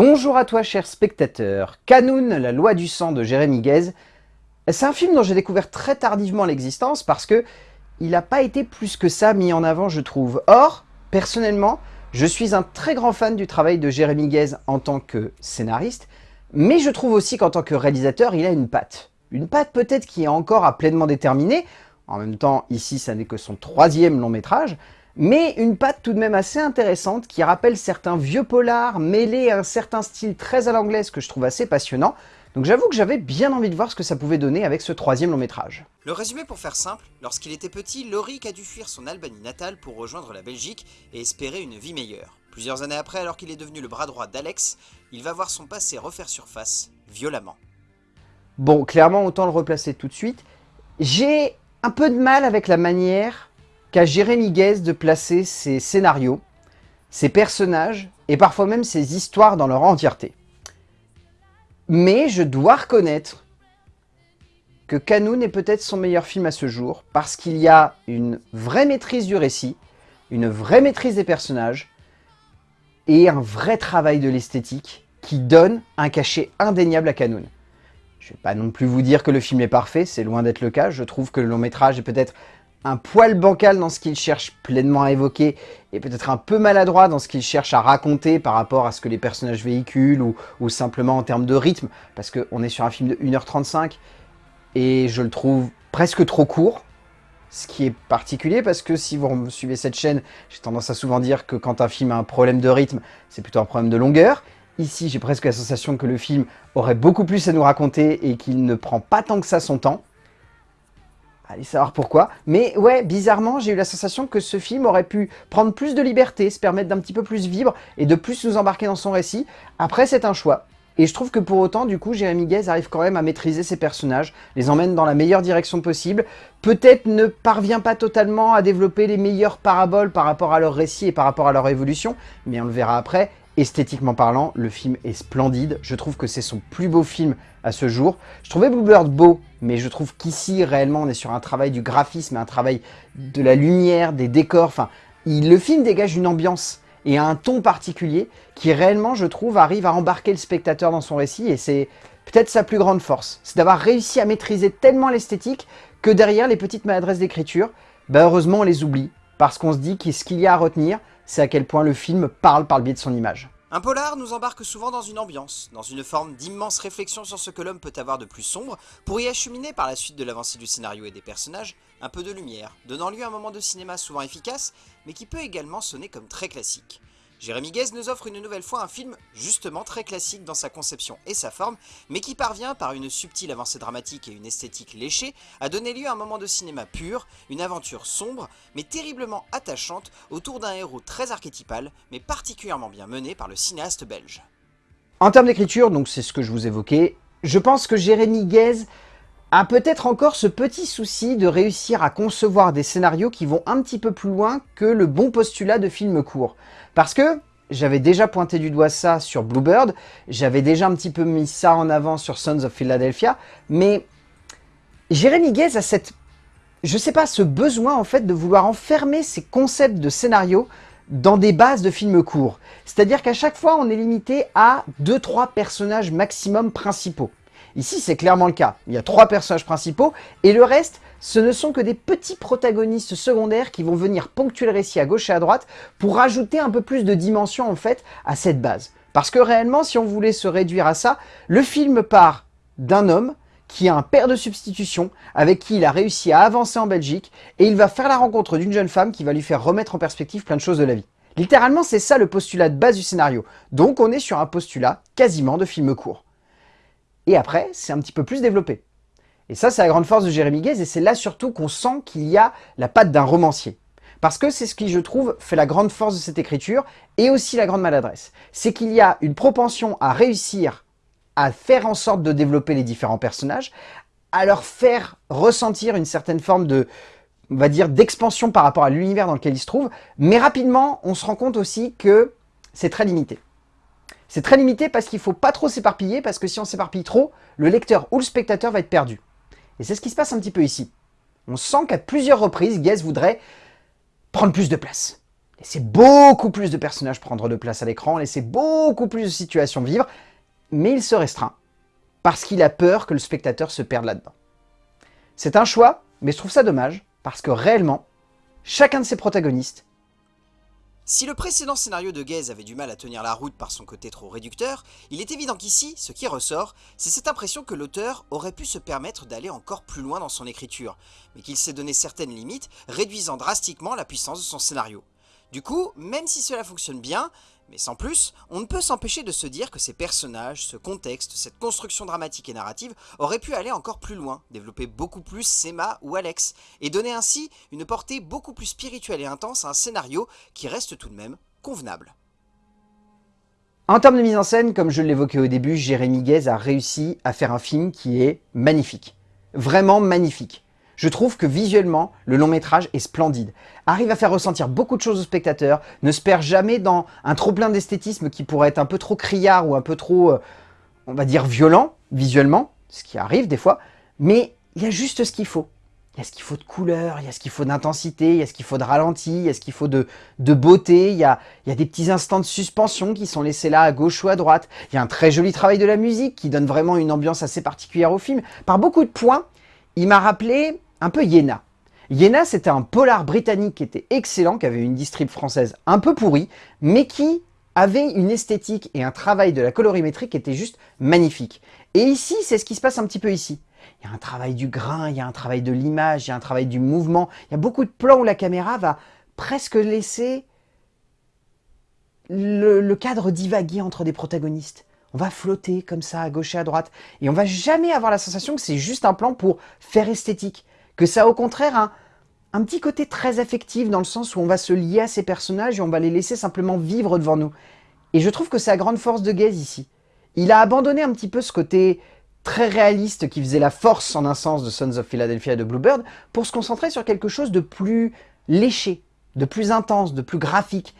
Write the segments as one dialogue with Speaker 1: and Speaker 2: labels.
Speaker 1: Bonjour à toi cher spectateur. Canoun, la loi du sang de Jérémy Guez. C'est un film dont j'ai découvert très tardivement l'existence parce que il n'a pas été plus que ça mis en avant je trouve. Or, personnellement, je suis un très grand fan du travail de Jérémy Guez en tant que scénariste, mais je trouve aussi qu'en tant que réalisateur, il a une patte. Une patte peut-être qui est encore à pleinement déterminer, en même temps ici ça n'est que son troisième long métrage, mais une patte tout de même assez intéressante qui rappelle certains vieux polars mêlés à un certain style très à l'anglaise que je trouve assez passionnant. Donc j'avoue que j'avais bien envie de voir ce que ça pouvait donner avec ce troisième long métrage.
Speaker 2: Le résumé pour faire simple, lorsqu'il était petit, Lorik a dû fuir son Albanie natale pour rejoindre la Belgique et espérer une vie meilleure. Plusieurs années après, alors qu'il est devenu le bras droit d'Alex, il va voir son passé refaire surface, violemment.
Speaker 1: Bon, clairement, autant le replacer tout de suite. J'ai un peu de mal avec la manière qu'a Jérémy Guez de placer ses scénarios, ses personnages et parfois même ses histoires dans leur entièreté. Mais je dois reconnaître que Canoun est peut-être son meilleur film à ce jour parce qu'il y a une vraie maîtrise du récit, une vraie maîtrise des personnages et un vrai travail de l'esthétique qui donne un cachet indéniable à Canoun. Je ne vais pas non plus vous dire que le film est parfait, c'est loin d'être le cas. Je trouve que le long métrage est peut-être un poil bancal dans ce qu'il cherche pleinement à évoquer et peut-être un peu maladroit dans ce qu'il cherche à raconter par rapport à ce que les personnages véhiculent ou, simplement en termes de rythme parce qu'on est sur un film de 1h35 et je le trouve presque trop court ce qui est particulier parce que si vous suivez cette chaîne, j'ai tendance à souvent dire que quand un film a un problème de rythme, c'est plutôt un problème de longueur. Ici, j'ai presque la sensation que le film aurait beaucoup plus à nous raconter et qu'il ne prend pas tant que ça son temps. Allez savoir pourquoi. Mais ouais, bizarrement, j'ai eu la sensation que ce film aurait pu prendre plus de liberté, se permettre d'un petit peu plus vivre et de plus nous embarquer dans son récit. Après, c'est un choix. Et je trouve que pour autant, du coup, Jérémy Guez arrive quand même à maîtriser ses personnages, les emmène dans la meilleure direction possible, peut-être ne parvient pas totalement à développer les meilleures paraboles par rapport à leur récit et par rapport à leur évolution, mais on le verra après, Esthétiquement parlant, le film est splendide. Je trouve que c'est son plus beau film à ce jour. Je trouvais Bluebird beau, mais je trouve qu'ici, réellement, on est sur un travail du graphisme, un travail de la lumière, des décors. Enfin, le film dégage une ambiance et un ton particulier qui, réellement, je trouve, arrive à embarquer le spectateur dans son récit. Et c'est peut-être sa plus grande force. C'est d'avoir réussi à maîtriser tellement l'esthétique que derrière les petites maladresses d'écriture, bah heureusement, on les oublie. Parce qu'on se dit qu'est-ce qu'il y a à retenir, c'est à quel point le film parle par le biais de son image.
Speaker 2: Un polar nous embarque souvent dans une ambiance, dans une forme d'immense réflexion sur ce que l'homme peut avoir de plus sombre, pour y acheminer par la suite de l'avancée du scénario et des personnages, un peu de lumière, donnant lieu à un moment de cinéma souvent efficace, mais qui peut également sonner comme très classique. Jérémy Guez nous offre une nouvelle fois un film justement très classique dans sa conception et sa forme, mais qui parvient par une subtile avancée dramatique et une esthétique léchée à donner lieu à un moment de cinéma pur, une aventure sombre mais terriblement attachante autour d'un héros très archétypal mais particulièrement bien mené par le cinéaste belge.
Speaker 1: En termes d'écriture, donc c'est ce que je vous évoquais, je pense que Jérémy Guez a peut-être encore ce petit souci de réussir à concevoir des scénarios qui vont un petit peu plus loin que le bon postulat de film court. Parce que j'avais déjà pointé du doigt ça sur Bluebird, j'avais déjà un petit peu mis ça en avant sur Sons of Philadelphia, mais Jérémy Guez a cette, je sais pas, ce besoin en fait de vouloir enfermer ses concepts de scénario dans des bases de films courts. C'est-à-dire qu'à chaque fois, on est limité à 2-3 personnages maximum principaux. Ici, c'est clairement le cas. Il y a trois personnages principaux, et le reste, ce ne sont que des petits protagonistes secondaires qui vont venir ponctuer le récit à gauche et à droite pour rajouter un peu plus de dimension en fait à cette base. Parce que réellement, si on voulait se réduire à ça, le film part d'un homme qui a un père de substitution, avec qui il a réussi à avancer en Belgique, et il va faire la rencontre d'une jeune femme qui va lui faire remettre en perspective plein de choses de la vie. Littéralement, c'est ça le postulat de base du scénario. Donc on est sur un postulat quasiment de film court. Et après, c'est un petit peu plus développé. Et ça, c'est la grande force de Jérémy Guez, et c'est là surtout qu'on sent qu'il y a la patte d'un romancier. Parce que c'est ce qui, je trouve, fait la grande force de cette écriture, et aussi la grande maladresse. C'est qu'il y a une propension à réussir à faire en sorte de développer les différents personnages, à leur faire ressentir une certaine forme de, on va dire, d'expansion par rapport à l'univers dans lequel ils se trouvent, mais rapidement, on se rend compte aussi que c'est très limité. C'est très limité parce qu'il ne faut pas trop s'éparpiller, parce que si on s'éparpille trop, le lecteur ou le spectateur va être perdu. Et c'est ce qui se passe un petit peu ici. On sent qu'à plusieurs reprises, Guez voudrait prendre plus de place. Laissez beaucoup plus de personnages prendre de place à l'écran, laissez beaucoup plus de situations vivre, mais il se restreint parce qu'il a peur que le spectateur se perde là-dedans. C'est un choix, mais je trouve ça dommage, parce que réellement, chacun de ces protagonistes
Speaker 2: si le précédent scénario de Gaze avait du mal à tenir la route par son côté trop réducteur, il est évident qu'ici, ce qui ressort, c'est cette impression que l'auteur aurait pu se permettre d'aller encore plus loin dans son écriture, mais qu'il s'est donné certaines limites, réduisant drastiquement la puissance de son scénario. Du coup, même si cela fonctionne bien, mais sans plus, on ne peut s'empêcher de se dire que ces personnages, ce contexte, cette construction dramatique et narrative auraient pu aller encore plus loin, développer beaucoup plus Sema ou Alex, et donner ainsi une portée beaucoup plus spirituelle et intense à un scénario qui reste tout de même convenable.
Speaker 1: En termes de mise en scène, comme je l'évoquais au début, Jérémy Guez a réussi à faire un film qui est magnifique. Vraiment magnifique. Je trouve que visuellement, le long métrage est splendide, arrive à faire ressentir beaucoup de choses aux spectateurs, ne se perd jamais dans un trop plein d'esthétisme qui pourrait être un peu trop criard ou un peu trop, euh, on va dire, violent visuellement, ce qui arrive des fois, mais il y a juste ce qu'il faut. Il y a ce qu'il faut de couleur, il y a ce qu'il faut d'intensité, il y a ce qu'il faut de ralenti, il y a ce qu'il faut de, beauté, il y a des petits instants de suspension qui sont laissés là à gauche ou à droite, il y a un très joli travail de la musique qui donne vraiment une ambiance assez particulière au film. Par beaucoup de points, il m'a rappelé un peu Yéna. Yéna, c'était un polar britannique qui était excellent, qui avait une distrib française un peu pourrie, mais qui avait une esthétique et un travail de la colorimétrie qui était juste magnifique. Et ici, c'est ce qui se passe un petit peu ici. Il y a un travail du grain, il y a un travail de l'image, il y a un travail du mouvement. Il y a beaucoup de plans où la caméra va presque laisser le, le cadre divaguer entre des protagonistes. On va flotter comme ça à gauche et à droite. Et on va jamais avoir la sensation que c'est juste un plan pour faire esthétique que ça a au contraire un, petit côté très affectif dans le sens où on va se lier à ces personnages et on va les laisser simplement vivre devant nous. Et je trouve que c'est la grande force de Gaze ici. Il a abandonné un petit peu ce côté très réaliste qui faisait la force en un sens de Sons of Philadelphia et de Bluebird pour se concentrer sur quelque chose de plus léché, de plus intense, de plus graphique.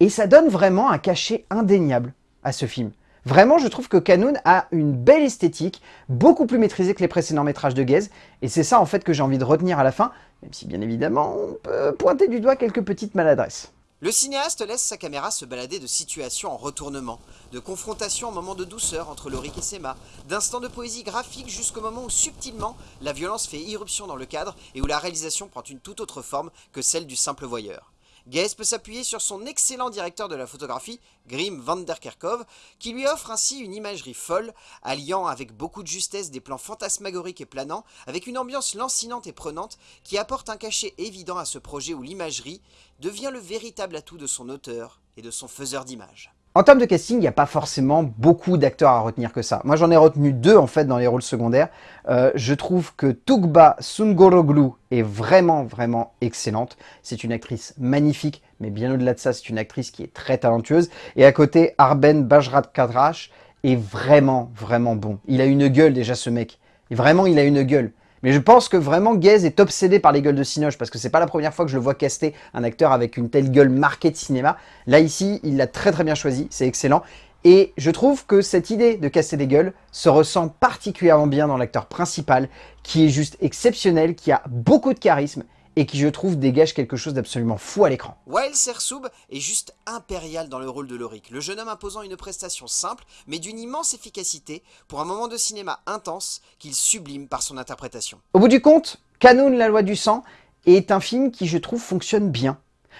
Speaker 1: Et ça donne vraiment un cachet indéniable à ce film. Vraiment, je trouve que Canoon a une belle esthétique, beaucoup plus maîtrisée que les précédents métrages de Gaze, et c'est ça en fait que j'ai envie de retenir à la fin, même si bien évidemment on peut pointer du doigt quelques petites maladresses.
Speaker 2: Le cinéaste laisse sa caméra se balader de situation en retournement, de confrontation en moments de douceur entre Lorik et Sema, d'instants de poésie graphique jusqu'au moment où subtilement la violence fait irruption dans le cadre et où la réalisation prend une toute autre forme que celle du simple voyeur. Gaze peut s'appuyer sur son excellent directeur de la photographie, Grim van der Kerkhove, qui lui offre ainsi une imagerie folle, alliant avec beaucoup de justesse des plans fantasmagoriques et planants, avec une ambiance lancinante et prenante qui apporte un cachet évident à ce projet où l'imagerie devient le véritable atout de son auteur et de son faiseur d'images.
Speaker 1: En termes de casting, il n'y a pas forcément beaucoup d'acteurs à retenir que ça. Moi, j'en ai retenu deux, en fait, dans les rôles secondaires. Euh, je trouve que Tugba Sungoroglu est vraiment, vraiment excellente. C'est une actrice magnifique, mais bien au-delà de ça, c'est une actrice qui est très talentueuse. Et à côté, Arben Bajrat Kadrash est vraiment, vraiment bon. Il a une gueule, déjà, ce mec. Et vraiment, il a une gueule. Mais je pense que vraiment Gaze est obsédé par les gueules de Cinoche parce que c'est pas la première fois que je le vois caster un acteur avec une telle gueule marquée de cinéma. Là ici, il l'a très très bien choisi, c'est excellent. Et je trouve que cette idée de casser des gueules se ressent particulièrement bien dans l'acteur principal qui est juste exceptionnel, qui a beaucoup de charisme et qui, je trouve, dégage quelque chose d'absolument fou à l'écran.
Speaker 2: Wael Sersoub est juste impérial dans le rôle de Lorik, le jeune homme imposant une prestation simple, mais d'une immense efficacité, pour un moment de cinéma intense qu'il sublime par son interprétation.
Speaker 1: Au bout du compte, Canon, la loi du sang, est un film qui, je trouve, fonctionne bien.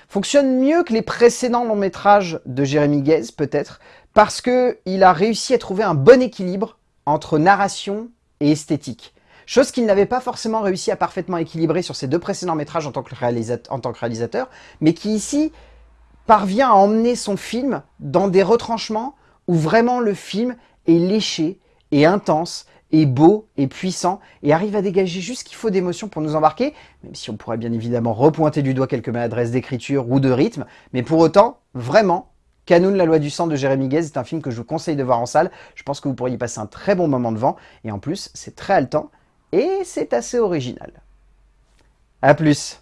Speaker 1: Fonctionne mieux que les précédents longs métrages de Jérémy Guez, peut-être, parce qu'il a réussi à trouver un bon équilibre entre narration et esthétique. Chose qu'il n'avait pas forcément réussi à parfaitement équilibrer sur ses deux précédents métrages en tant que, réalisateur, mais qui ici parvient à emmener son film dans des retranchements où vraiment le film est léché et intense et beau et puissant et arrive à dégager juste ce qu'il faut d'émotion pour nous embarquer, même si on pourrait bien évidemment repointer du doigt quelques maladresses d'écriture ou de rythme, mais pour autant, vraiment, Canoun, la loi du sang de Jérémy Guez est un film que je vous conseille de voir en salle. Je pense que vous pourriez passer un très bon moment devant. Et en plus, c'est très haletant et c'est assez original. A plus